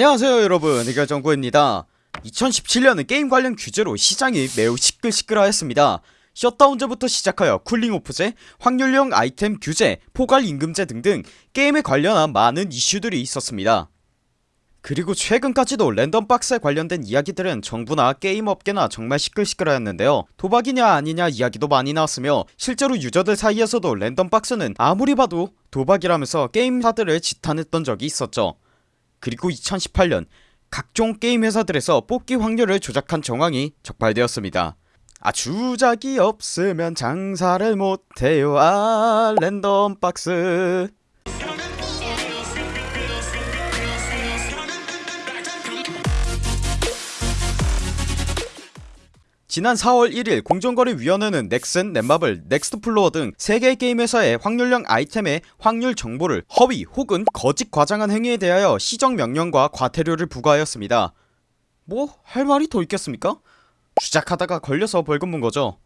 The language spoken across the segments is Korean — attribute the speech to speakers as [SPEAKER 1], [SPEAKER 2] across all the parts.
[SPEAKER 1] 안녕하세요 여러분. 이결정구입니다. 2017년은 게임 관련 규제로 시장이 매우 시끌시끌하였습니다. 셧다운제부터 시작하여 쿨링오프제, 확률형 아이템 규제, 포괄 임금제 등등 게임에 관련한 많은 이슈들이 있었습니다. 그리고 최근까지도 랜덤박스에 관련된 이야기들은 정부나 게임업계나 정말 시끌시끌하였는데요. 도박이냐 아니냐 이야기도 많이 나왔으며 실제로 유저들 사이에서도 랜덤박스는 아무리 봐도 도박이라면서 게임사들을 지탄했던 적이 있었죠 그리고 2018년 각종 게임 회사들에서 뽑기 확률을 조작한 정황이 적발되었습니다. 아 주작이 없으면 장사를 못해요. 아 랜덤박스 지난 4월 1일 공정거래위원회는 넥슨, 넷마블, 넥스트플로어 등 3개의 게임 회사의 확률형 아이템의 확률 정보를 허위 혹은 거짓 과장한 행위에 대하여 시정명령과 과태료를 부과하였습니다. 뭐? 할 말이 더 있겠습니까? 주작하다가 걸려서 벌금 문거죠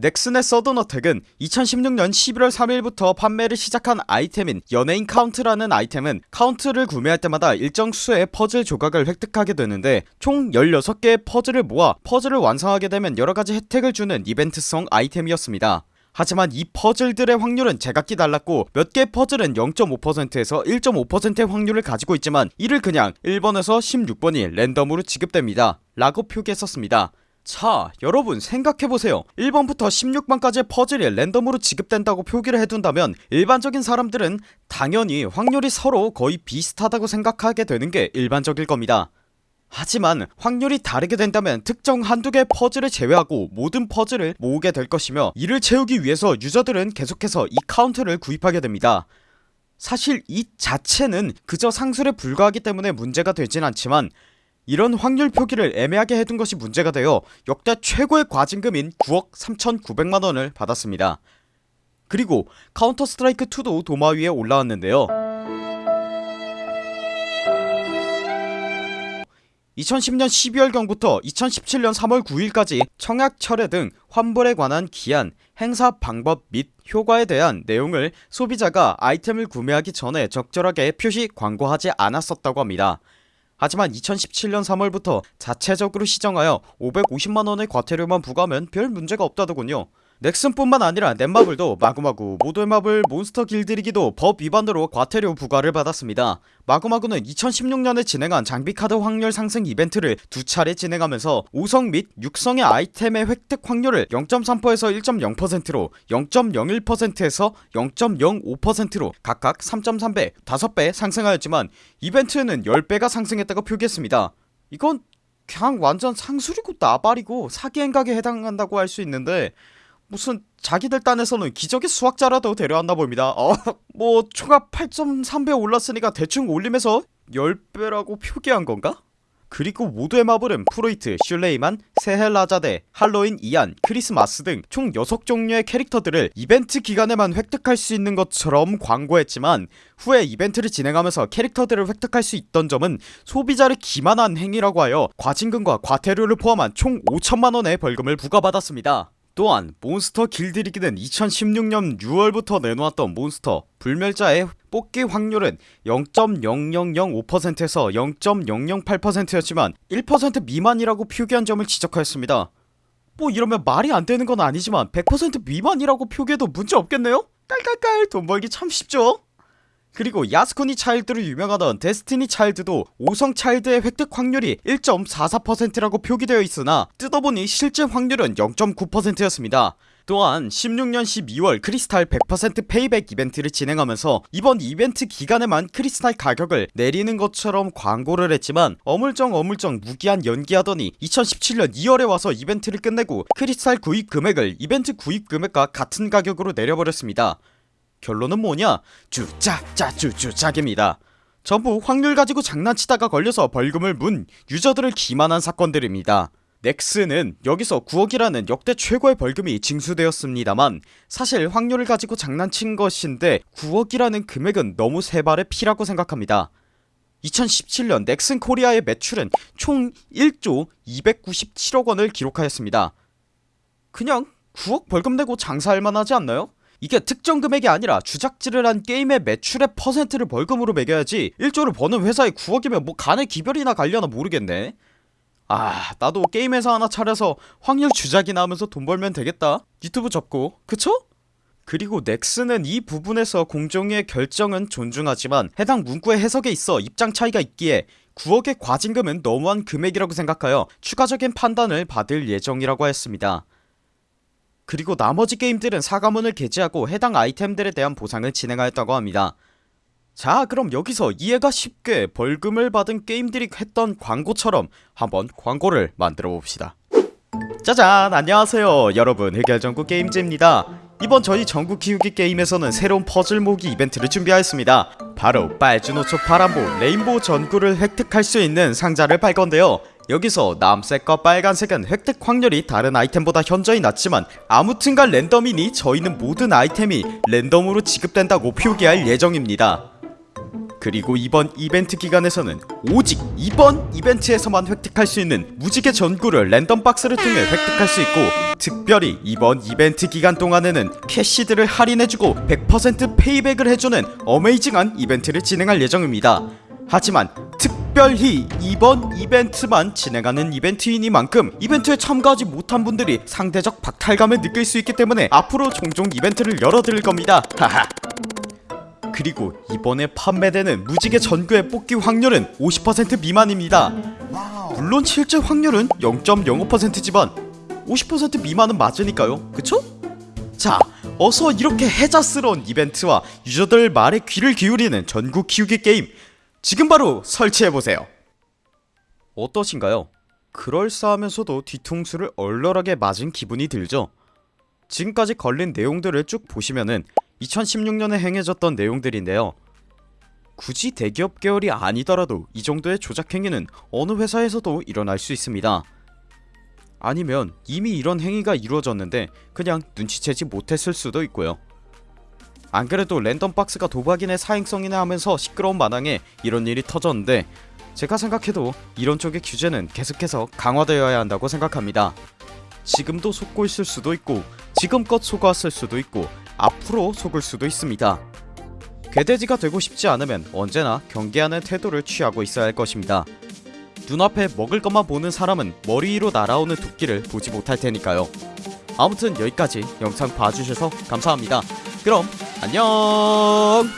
[SPEAKER 1] 넥슨의 서든어택은 2016년 11월 3일부터 판매를 시작한 아이템인 연예인 카운트라는 아이템은 카운트를 구매할 때마다 일정 수의 퍼즐 조각을 획득하게 되는데 총 16개의 퍼즐을 모아 퍼즐을 완성하게 되면 여러가지 혜택을 주는 이벤트성 아이템이었습니다. 하지만 이 퍼즐들의 확률은 제각기 달랐고 몇 개의 퍼즐은 0.5%에서 1.5%의 확률을 가지고 있지만 이를 그냥 1번에서 16번이 랜덤으로 지급됩니다. 라고 표기했었습니다 자 여러분 생각해보세요. 1번부터 16번까지의 퍼즐이 랜덤으로 지급된다고 표기를 해둔다면 일반적인 사람들은 당연히 확률이 서로 거의 비슷하다고 생각하게 되는 게 일반적일 겁니다. 하지만 확률이 다르게 된다면 특정 한두 개의 퍼즐을 제외하고 모든 퍼즐을 모으게 될 것이며 이를 채우기 위해서 유저들은 계속해서 이 카운트를 구입하게 됩니다. 사실 이 자체는 그저 상술에 불과하기 때문에 문제가 되진 않지만 이런 확률 표기를 애매하게 해둔 것이 문제가 되어 역대 최고의 과징금인 9억 3,900만원을 받았습니다. 그리고 카운터 스트라이크 2도 도마 위에 올라왔는데요. 2010년 12월경부터 2017년 3월 9일까지 청약 철회 등 환불에 관한 기한, 행사 방법 및 효과에 대한 내용을 소비자가 아이템을 구매하기 전에 적절하게 표시 광고하지 않았었다고 합니다 하지만 2017년 3월부터 자체적으로 시정하여 550만원의 과태료만 부과하면 별 문제가 없다더군요 넥슨뿐만 아니라 넷마블도 마구마구 모두의 마블 몬스터 길들이기도 법 위반으로 과태료 부과를 받았습니다. 마구마구는 2016년에 진행한 장비카드 확률 상승 이벤트를 두 차례 진행하면서 5성 및 6성의 아이템의 획득 확률을 0.3%에서 1.0%로 0.01%에서 0.05%로 각각 3.3배 5배 상승하였지만 이벤트는 10배가 상승했다고 표기했습니다. 이건 그냥 완전 상술이고 나발이고 사기 행각에 해당한다고 할 수 있는데 무슨 자기들 딴에서는 기적의 수학자라도 데려왔나 봅니다 어, 뭐 총합 8.3배 올랐으니까 대충 올림해서 10배라고 표기한 건가? 그리고 모두의 마블은 프로이트, 슐레이만, 세헬라자데, 할로윈 이안, 크리스마스 등 총 6종류의 캐릭터들을 이벤트 기간에만 획득할 수 있는 것처럼 광고했지만 후에 이벤트를 진행하면서 캐릭터들을 획득할 수 있던 점은 소비자를 기만한 행위라고 하여 과징금과 과태료를 포함한 총 5천만원의 벌금을 부과받았습니다 또한 몬스터 길들이기는 2016년 6월부터 내놓았던 몬스터 불멸자의 뽑기 확률은 0.0005%에서 0.008%였지만 1% 미만이라고 표기한 점을 지적하였습니다 뭐 이러면 말이 안되는 건 아니지만 100% 미만이라고 표기해도 문제 없겠네요? 깔깔깔 돈 벌기 참 쉽죠? 그리고 야스쿠니 차일드로 유명하던 데스티니 차일드도 5성 차일드의 획득 확률이 1.44%라고 표기되어 있으나 뜯어보니 실제 확률은 0.9%였습니다. 또한 16년 12월 크리스탈 100% 페이백 이벤트를 진행하면서 이번 이벤트 기간에만 크리스탈 가격을 내리는 것처럼 광고를 했지만 어물쩡 어물쩡 무기한 연기하더니 2017년 2월에 와서 이벤트를 끝내고 크리스탈 구입 금액을 이벤트 구입 금액과 같은 가격으로 내려버렸습니다 결론은 뭐냐? 주짜짜 주주작입니다. 전부 확률 가지고 장난치다가 걸려서 벌금을 문 유저들을 기만한 사건들입니다. 넥슨은 여기서 9억이라는 역대 최고의 벌금이 징수되었습니다만 사실 확률을 가지고 장난친 것인데 9억이라는 금액은 너무 세발의 피라고 생각합니다. 2017년 넥슨 코리아의 매출은 총 1조 297억원을 기록하였습니다. 그냥 9억 벌금 내고 장사할 만하지 않나요? 이게 특정 금액이 아니라 주작질을 한 게임의 매출의 퍼센트를 벌금으로 매겨야지 1조를 버는 회사에 9억이면 뭐 간의 기별이나 갈려나 모르겠네. 아 나도 게임 회사 하나 차려서 확률 주작이나 하면서 돈 벌면 되겠다. 유튜브 접고. 그쵸? 그리고 넥슨은 이 부분에서 공정위의 결정은 존중하지만 해당 문구의 해석에 있어 입장 차이가 있기에 9억의 과징금은 너무한 금액이라고 생각하여 추가적인 판단을 받을 예정이라고 했습니다 그리고 나머지 게임들은 사과문을 게재하고 해당 아이템들에 대한 보상을 진행하였다고 합니다. 자 그럼 여기서 이해가 쉽게 벌금을 받은 게임들이 했던 광고처럼 한번 광고를 만들어 봅시다. 짜잔! 안녕하세요. 여러분 흑열전국 게임즈입니다. 이번 저희 전국 키우기 게임에서는 새로운 퍼즐 모기 이벤트를 준비하였습니다. 바로 빨주노초 파란보 레인보우 전구를 획득할 수 있는 상자를 팔 건데요 여기서 남색과 빨간색은 획득 확률이 다른 아이템보다 현저히 낮지만 아무튼간 랜덤이니 저희는 모든 아이템이 랜덤으로 지급된다고 표기할 예정입니다. 그리고 이번 이벤트 기간에서는 오직 이번 이벤트에서만 획득할 수 있는 무지개 전구를 랜덤 박스를 통해 획득할 수 있고 특별히 이번 이벤트 기간 동안에는 캐시들을 할인해주고 100% 페이백을 해주는 어메이징한 이벤트를 진행할 예정입니다. 하지만 특별히 이번 이벤트만 진행하는 이벤트이니만큼 이벤트에 참가하지 못한 분들이 상대적 박탈감을 느낄 수 있기 때문에 앞으로 종종 이벤트를 열어드릴 겁니다. 하하. 그리고 이번에 판매되는 무지개 전구의 뽑기 확률은 50% 미만입니다. 물론 실제 확률은 0.05%지만 50% 미만은 맞으니까요. 그쵸? 자 어서 이렇게 해자스러운 이벤트와 유저들 말에 귀를 기울이는 전국 키우기 게임 지금 바로 설치해보세요 어떠신가요? 그럴싸하면서도 뒤통수를 얼얼하게 맞은 기분이 들죠? 지금까지 걸린 내용들을 쭉 보시면은 2016년에 행해졌던 내용들인데요 굳이 대기업 계열이 아니더라도 이 정도의 조작 행위는 어느 회사에서도 일어날 수 있습니다 아니면 이미 이런 행위가 이루어졌는데 그냥 눈치채지 못했을 수도 있고요 안그래도 랜덤박스가 도박인의 사행성이나 하면서 시끄러운 마당에 이런 일이 터졌는데 제가 생각해도 이런 쪽의 규제는 계속해서 강화되어야 한다고 생각합니다. 지금도 속고 있을 수도 있고 지금껏 속았을 수도 있고 앞으로 속을 수도 있습니다. 괴돼지가 되고 싶지 않으면 언제나 경계하는 태도를 취하고 있어야 할 것입니다. 눈앞에 먹을 것만 보는 사람은 머리 위로 날아오는 도끼를 보지 못할 테니까요. 아무튼 여기까지 영상 봐주셔서 감사합니다. 그럼 안녕